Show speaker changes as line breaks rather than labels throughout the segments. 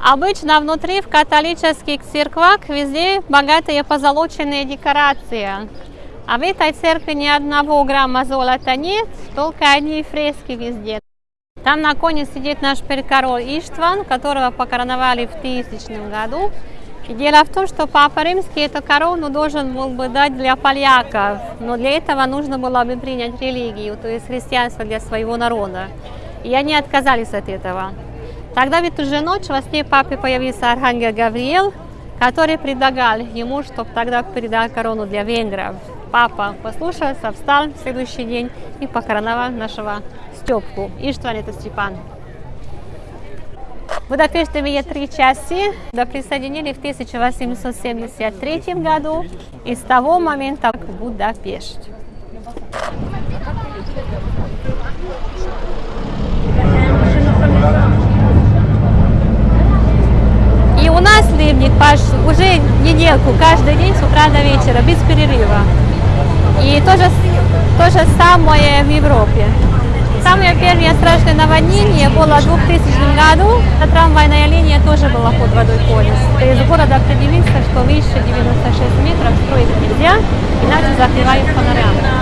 Обычно внутри в католических церквах везде богатые позолоченные декорации. А в этой церкви ни одного грамма золота нет, только одни фрески везде. Там на коне сидит наш король Иштван, которого покороновали в 1000 году. И дело в том, что Папа Римский эту корону должен был бы дать для поляков, но для этого нужно было бы принять религию, то есть христианство для своего народа. И они отказались от этого. Тогда в эту же ночь во сне папе появился архангел Гавриил, который предлагал ему, чтобы тогда передал корону для венгров. Папа послушался, встал в следующий день и покороновал нашего Степку. Иштван это Степан. Будапешт имеет три части. Да присоединили в 1873 году и с того момента Будапешт. И у нас ливник Паш, уже недельку, каждый день с утра до вечера, без перерыва. И то же, то же самое в Европе. Самое первое страшное наводнение было в 2000 году. На трамвайная линия тоже была под водой полностью. Из города определился, что выше 96 метров строить нельзя, иначе закрывают панораму.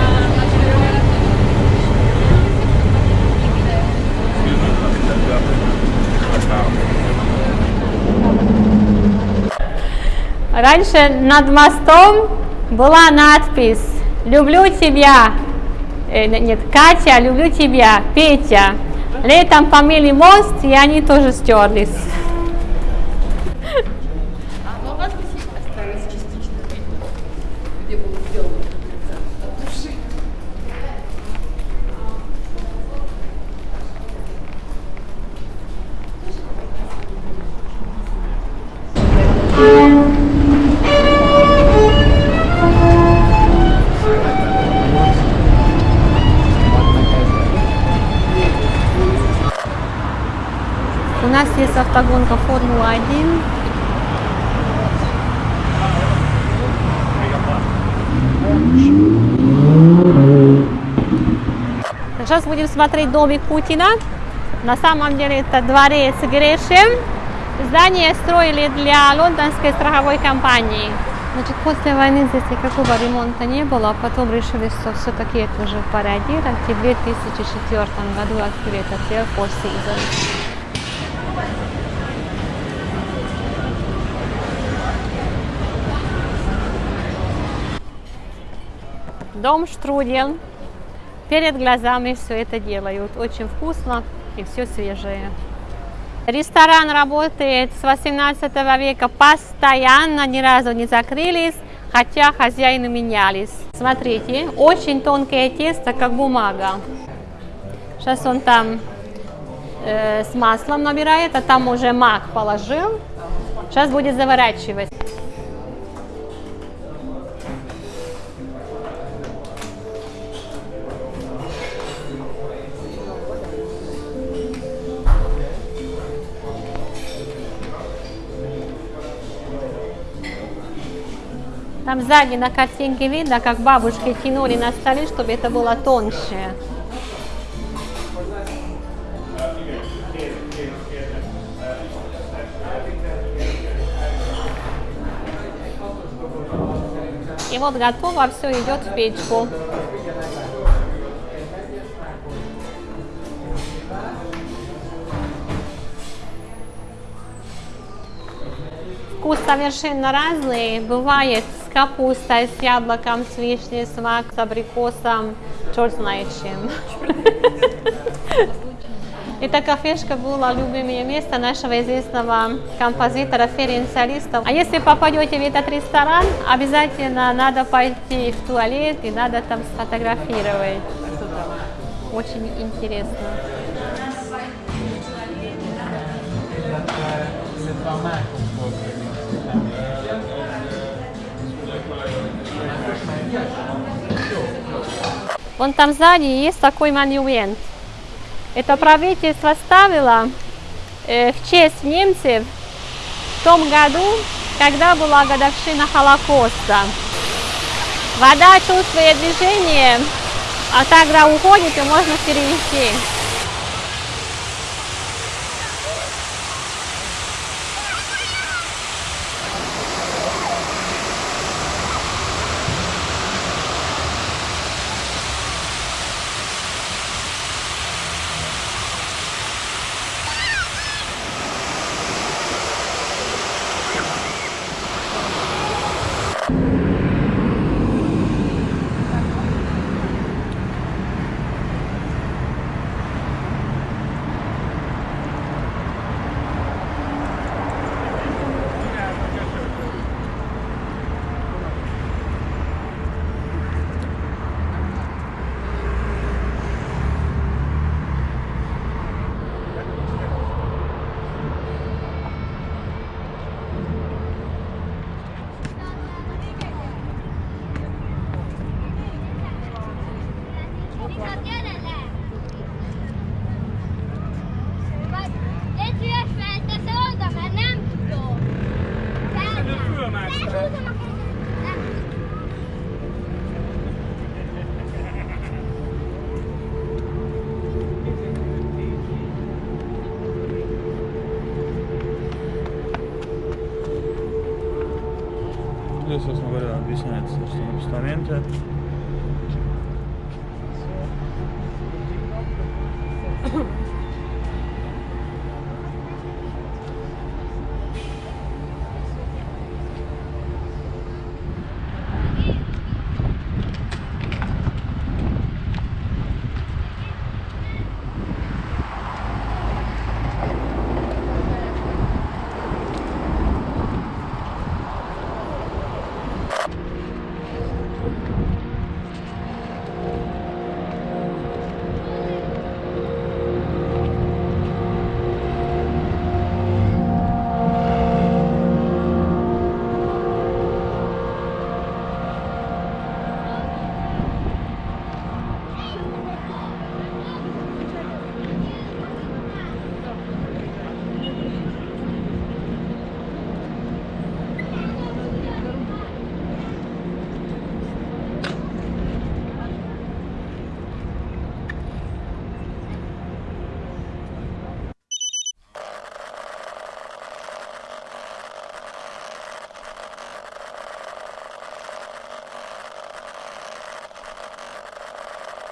Раньше над мостом была надпись «Люблю тебя». Э, нет, Катя, люблю тебя, Петя. Летом помыли мост, и они тоже стерлись.
Но у вас остались частично где было сделано
нас есть автогонка Формула-1. Сейчас будем смотреть домик Путина. На самом деле это дворец Грешем. Здание строили для лондонской страховой компании. Значит, после войны здесь никакого ремонта не было, потом решили, что все-таки это уже пора делать. И в 2004 году открыли этот Air Season. Дом Штрудель. Перед глазами все это делают. Очень вкусно и все свежее. Ресторан работает с 18 века постоянно, ни разу не закрылись, хотя хозяины менялись. Смотрите, очень тонкое тесто, как бумага. Сейчас он там э, с маслом набирает, а там уже мак положил. Сейчас будет заворачивать. Там сзади на картинке видно, как бабушки тянули на столе, чтобы это было тоньше. И вот готово, все идет в печку. Вкус совершенно разный. Бывает с капустой, с яблоком, с вишней, с мак, с абрикосом, черт знает чем. Эта кафешка была любимое место нашего известного композитора Ференциалиста. А если попадете в этот ресторан, обязательно надо пойти в туалет и надо там сфотографировать. Очень интересно. Вон там сзади есть такой монумент. Это правительство ставило э, в честь немцев в том году, когда была годовщина Холокоста. Вода чувствует движение, а тогда уходит и можно перевести.
Собственно говоря, объясняется, что на постаменте